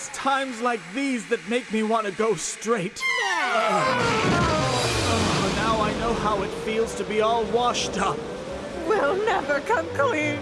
It's times like these that make me want to go straight. Oh, now I know how it feels to be all washed up. We'll never come clean.